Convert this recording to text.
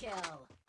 kill.